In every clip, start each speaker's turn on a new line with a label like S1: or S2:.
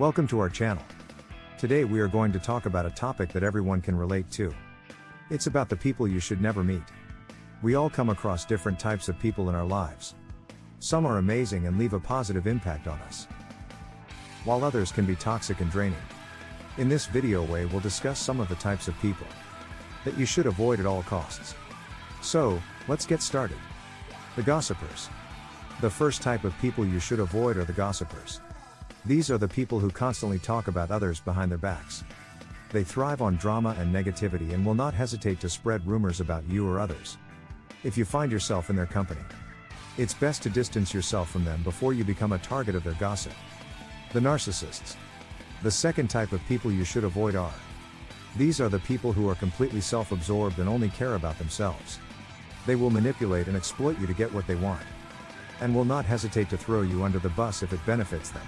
S1: Welcome to our channel. Today we are going to talk about a topic that everyone can relate to. It's about the people you should never meet. We all come across different types of people in our lives. Some are amazing and leave a positive impact on us, while others can be toxic and draining. In this video way we'll discuss some of the types of people that you should avoid at all costs. So, let's get started. The gossipers. The first type of people you should avoid are the gossipers. These are the people who constantly talk about others behind their backs. They thrive on drama and negativity and will not hesitate to spread rumors about you or others. If you find yourself in their company, it's best to distance yourself from them before you become a target of their gossip. The narcissists. The second type of people you should avoid are these are the people who are completely self absorbed and only care about themselves. They will manipulate and exploit you to get what they want. And will not hesitate to throw you under the bus if it benefits them.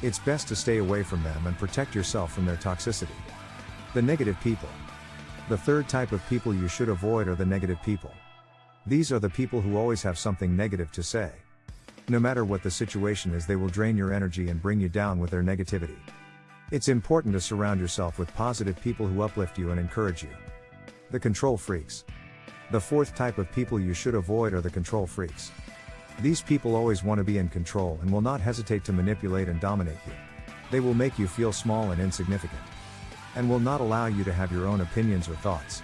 S1: It's best to stay away from them and protect yourself from their toxicity. The negative people. The third type of people you should avoid are the negative people. These are the people who always have something negative to say. No matter what the situation is, they will drain your energy and bring you down with their negativity. It's important to surround yourself with positive people who uplift you and encourage you. The control freaks. The fourth type of people you should avoid are the control freaks. These people always want to be in control and will not hesitate to manipulate and dominate you. They will make you feel small and insignificant. And will not allow you to have your own opinions or thoughts.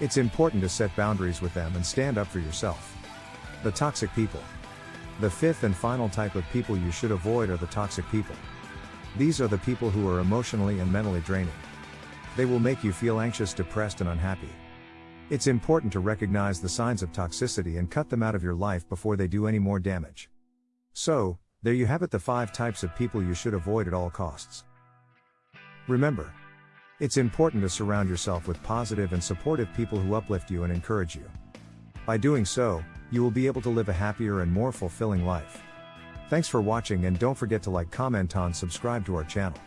S1: It's important to set boundaries with them and stand up for yourself. The toxic people. The fifth and final type of people you should avoid are the toxic people. These are the people who are emotionally and mentally draining. They will make you feel anxious, depressed, and unhappy. It's important to recognize the signs of toxicity and cut them out of your life before they do any more damage. So, there you have it the 5 types of people you should avoid at all costs. Remember, it's important to surround yourself with positive and supportive people who uplift you and encourage you. By doing so, you will be able to live a happier and more fulfilling life. Thanks for watching and don't forget to like comment on subscribe to our channel.